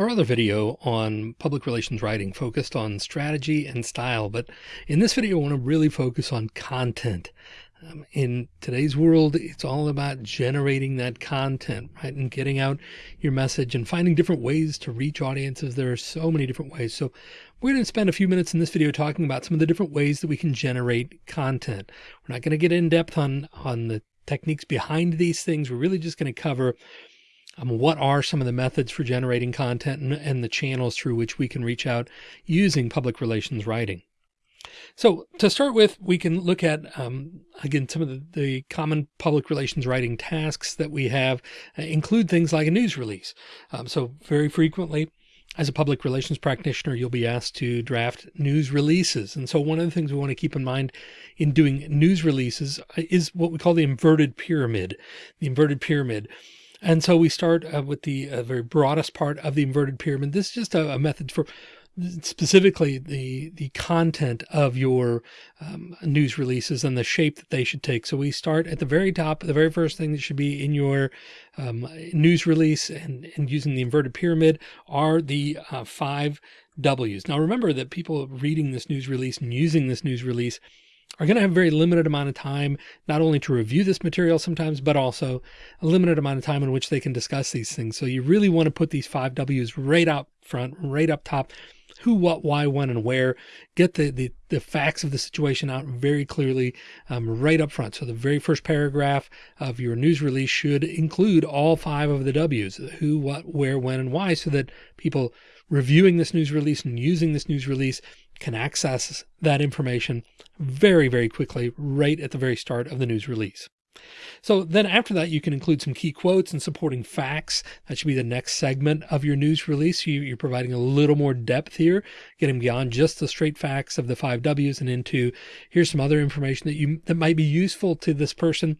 Our other video on public relations writing focused on strategy and style, but in this video, I want to really focus on content. Um, in today's world, it's all about generating that content, right? And getting out your message and finding different ways to reach audiences. There are so many different ways. So we're going to spend a few minutes in this video talking about some of the different ways that we can generate content. We're not going to get in depth on, on the techniques behind these things. We're really just going to cover um, what are some of the methods for generating content and, and the channels through which we can reach out using public relations writing. So to start with, we can look at, um, again, some of the, the, common public relations writing tasks that we have uh, include things like a news release. Um, so very frequently, as a public relations practitioner, you'll be asked to draft news releases. And so one of the things we want to keep in mind in doing news releases is what we call the inverted pyramid. The inverted pyramid. And so we start uh, with the uh, very broadest part of the inverted pyramid. This is just a, a method for specifically the the content of your um, news releases and the shape that they should take. So we start at the very top. The very first thing that should be in your um, news release and, and using the inverted pyramid are the uh, five W's. Now remember that people reading this news release and using this news release are going to have a very limited amount of time, not only to review this material sometimes, but also a limited amount of time in which they can discuss these things. So you really want to put these five W's right up front, right up top, who, what, why, when, and where, get the, the, the facts of the situation out very clearly, um, right up front. So the very first paragraph of your news release should include all five of the W's, who, what, where, when, and why, so that people reviewing this news release and using this news release can access that information very, very quickly, right at the very start of the news release. So then after that, you can include some key quotes and supporting facts. That should be the next segment of your news release. You, are providing a little more depth here, getting beyond just the straight facts of the five W's and into here's some other information that you that might be useful to this person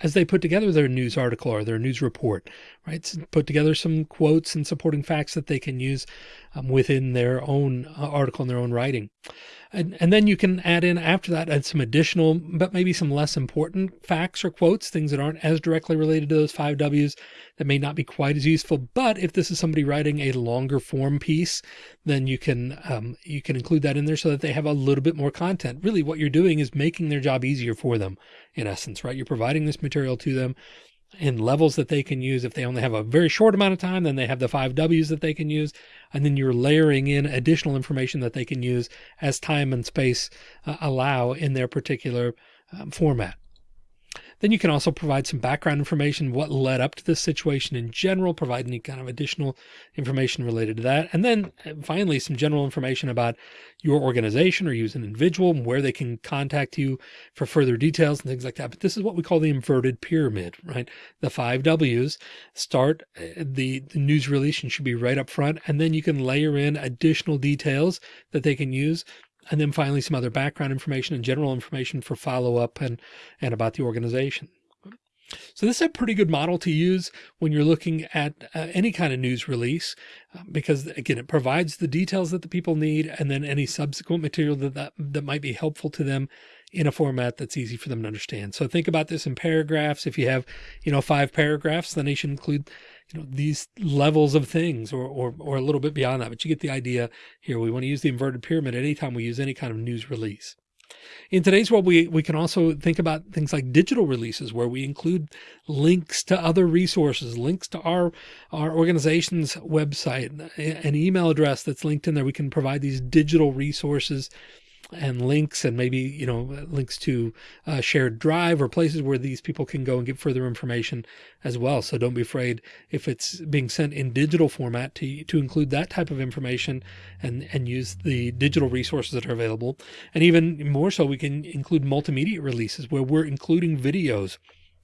as they put together their news article or their news report, right? Put together some quotes and supporting facts that they can use um, within their own uh, article and their own writing. And, and then you can add in after that, add some additional, but maybe some less important facts or quotes, things that aren't as directly related to those five W's that may not be quite as useful. But if this is somebody writing a longer form piece, then you can, um, you can include that in there so that they have a little bit more content. Really what you're doing is making their job easier for them in essence, right? You're providing this material to them in levels that they can use. If they only have a very short amount of time, then they have the five W's that they can use. And then you're layering in additional information that they can use as time and space uh, allow in their particular um, format. Then you can also provide some background information, what led up to this situation in general, provide any kind of additional information related to that. And then uh, finally, some general information about your organization or you as an individual and where they can contact you for further details and things like that. But this is what we call the inverted pyramid, right? The five W's start uh, the, the news release and should be right up front. And then you can layer in additional details that they can use and then finally some other background information and general information for follow up and, and about the organization. So this is a pretty good model to use when you're looking at uh, any kind of news release, uh, because again, it provides the details that the people need and then any subsequent material that, that, that might be helpful to them in a format that's easy for them to understand. So think about this in paragraphs. If you have, you know, five paragraphs, then they should include you know, these levels of things or, or, or a little bit beyond that, but you get the idea here. We want to use the inverted pyramid anytime we use any kind of news release. In today's world, we, we can also think about things like digital releases where we include links to other resources, links to our, our organization's website, an email address that's linked in there. We can provide these digital resources and links and maybe, you know, links to a shared drive or places where these people can go and get further information as well. So don't be afraid if it's being sent in digital format to, to include that type of information and, and use the digital resources that are available. And even more so, we can include multimedia releases where we're including videos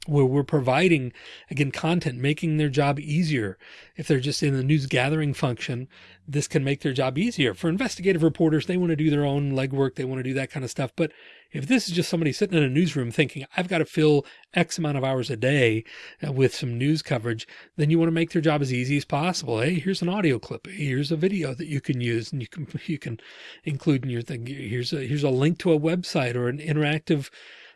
where we're providing again content making their job easier. If they're just in the news gathering function this can make their job easier. For investigative reporters they want to do their own legwork they want to do that kind of stuff. But if this is just somebody sitting in a newsroom thinking i've got to fill x amount of hours a day uh, with some news coverage then you want to make their job as easy as possible. Hey here's an audio clip. Here's a video that you can use and you can you can include in your thing. Here's a here's a link to a website or an interactive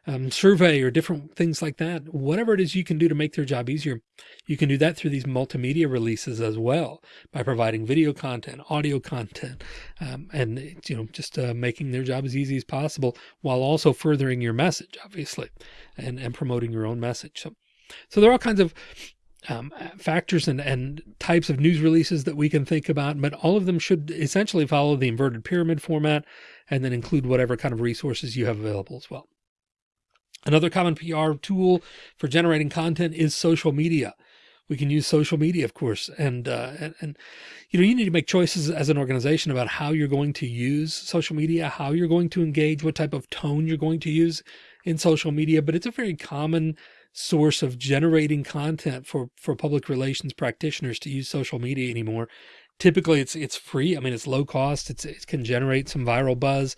um, survey or different things like that, whatever it is you can do to make their job easier, you can do that through these multimedia releases as well by providing video content, audio content, um, and, you know, just uh, making their job as easy as possible while also furthering your message, obviously, and, and promoting your own message. So, so there are all kinds of um, factors and, and types of news releases that we can think about, but all of them should essentially follow the inverted pyramid format and then include whatever kind of resources you have available as well. Another common PR tool for generating content is social media. We can use social media, of course, and, uh, and, and, you know, you need to make choices as an organization about how you're going to use social media, how you're going to engage, what type of tone you're going to use in social media, but it's a very common source of generating content for, for public relations practitioners to use social media anymore. Typically it's, it's free. I mean, it's low cost. It's, it can generate some viral buzz.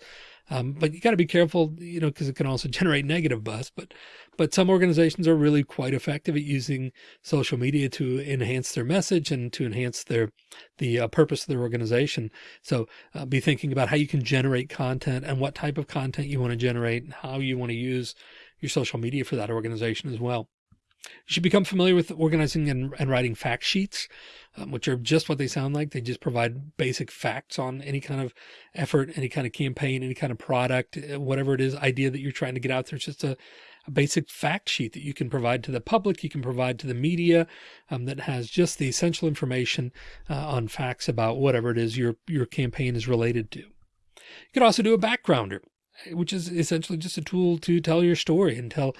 Um, but you got to be careful, you know, because it can also generate negative buzz. But but some organizations are really quite effective at using social media to enhance their message and to enhance their the uh, purpose of their organization. So uh, be thinking about how you can generate content and what type of content you want to generate and how you want to use your social media for that organization as well. You should become familiar with organizing and, and writing fact sheets, um, which are just what they sound like. They just provide basic facts on any kind of effort, any kind of campaign, any kind of product, uh, whatever it is, idea that you're trying to get out there. It's just a, a basic fact sheet that you can provide to the public, you can provide to the media um, that has just the essential information uh, on facts about whatever it is your, your campaign is related to. You could also do a backgrounder which is essentially just a tool to tell your story and tell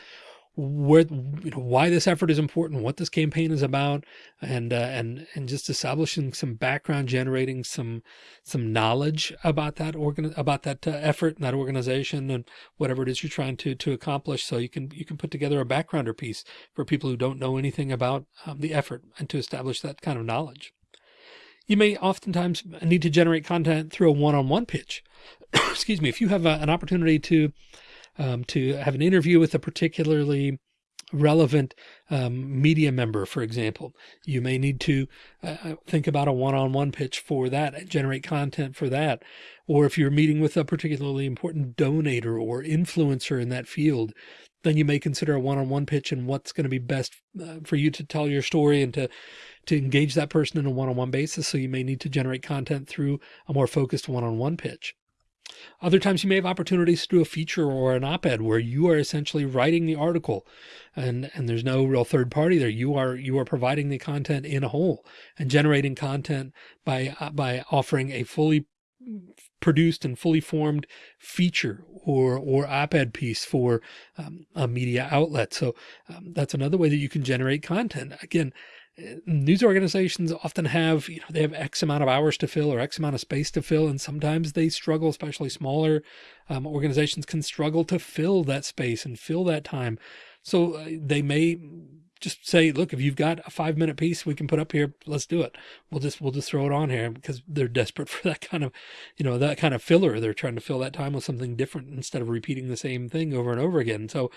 where you know why this effort is important what this campaign is about and uh, and and just establishing some background generating some some knowledge about that organ about that uh, effort and that organization and whatever it is you're trying to to accomplish so you can you can put together a backgrounder piece for people who don't know anything about um, the effort and to establish that kind of knowledge you may oftentimes need to generate content through a one-on-one -on -one pitch. Excuse me. If you have a, an opportunity to, um, to have an interview with a particularly relevant um, media member, for example, you may need to uh, uh think about a one-on-one -on -one pitch for that generate content for that. Or if you're meeting with a particularly important donator or influencer in that field, then you may consider a one-on-one -on -one pitch and what's going to be best uh, for you to tell your story and to to engage that person in a one-on-one -on -one basis. So you may need to generate content through a more focused one-on-one -on -one pitch. Other times you may have opportunities to do a feature or an op-ed where you are essentially writing the article and, and there's no real third party there. You are, you are providing the content in a whole and generating content by, uh, by offering a fully produced and fully formed feature or, or op-ed piece for um, a media outlet. So um, that's another way that you can generate content. Again, news organizations often have, you know, they have X amount of hours to fill or X amount of space to fill. And sometimes they struggle, especially smaller um, organizations can struggle to fill that space and fill that time. So uh, they may just say, look, if you've got a five minute piece we can put up here, let's do it. We'll just, we'll just throw it on here because they're desperate for that kind of, you know, that kind of filler. They're trying to fill that time with something different instead of repeating the same thing over and over again. So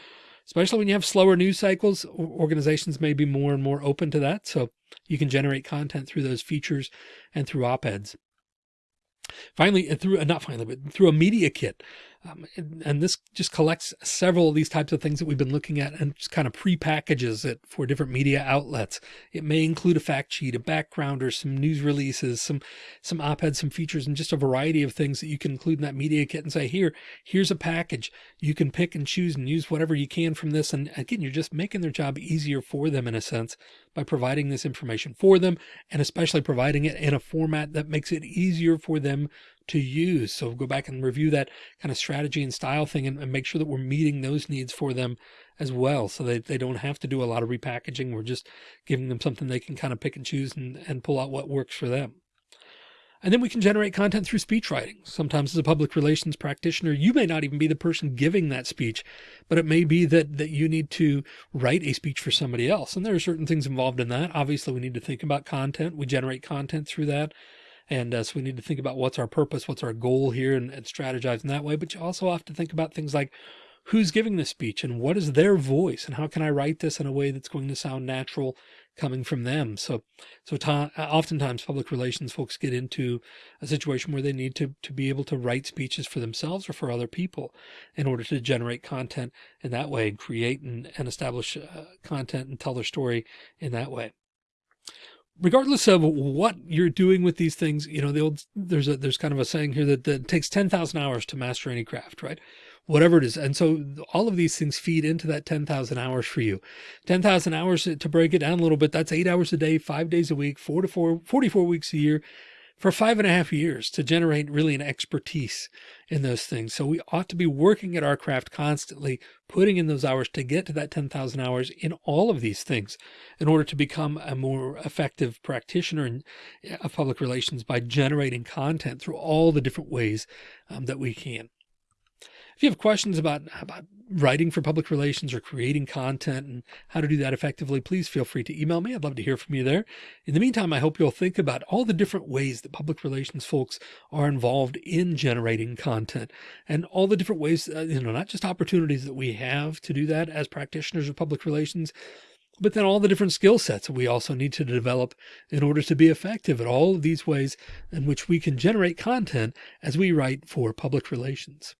especially when you have slower news cycles, organizations may be more and more open to that. So you can generate content through those features and through op-eds. Finally, through uh, not finally, but through a media kit. Um, and, and, this just collects several of these types of things that we've been looking at and just kind of pre-packages it for different media outlets. It may include a fact sheet, a backgrounder, some news releases, some, some op-eds, some features, and just a variety of things that you can include in that media kit and say, here, here's a package. You can pick and choose and use whatever you can from this. And again, you're just making their job easier for them in a sense by providing this information for them and especially providing it in a format that makes it easier for them to use. So go back and review that kind of strategy and style thing and, and, make sure that we're meeting those needs for them as well. So that they don't have to do a lot of repackaging. We're just giving them something they can kind of pick and choose and, and pull out what works for them. And then we can generate content through speech writing. Sometimes as a public relations practitioner, you may not even be the person giving that speech, but it may be that, that you need to write a speech for somebody else. And there are certain things involved in that. Obviously, we need to think about content. We generate content through that. And uh, so we need to think about what's our purpose, what's our goal here and, and strategize in that way. But you also have to think about things like who's giving the speech and what is their voice and how can I write this in a way that's going to sound natural coming from them. So, so oftentimes public relations folks get into a situation where they need to, to be able to write speeches for themselves or for other people in order to generate content in that way and create and, and establish uh, content and tell their story in that way regardless of what you're doing with these things, you know, the old, there's a, there's kind of a saying here that, that takes 10,000 hours to master any craft, right? Whatever it is. And so all of these things feed into that 10,000 hours for you, 10,000 hours to break it down a little bit. That's eight hours a day, five days a week, four to four, 44 weeks a year for five and a half years to generate really an expertise in those things. So we ought to be working at our craft constantly, putting in those hours to get to that 10,000 hours in all of these things in order to become a more effective practitioner in, of public relations by generating content through all the different ways um, that we can. If you have questions about, about writing for public relations or creating content and how to do that effectively, please feel free to email me. I'd love to hear from you there. In the meantime, I hope you'll think about all the different ways that public relations folks are involved in generating content and all the different ways, uh, you know, not just opportunities that we have to do that as practitioners of public relations, but then all the different skill sets that we also need to develop in order to be effective at all of these ways in which we can generate content as we write for public relations.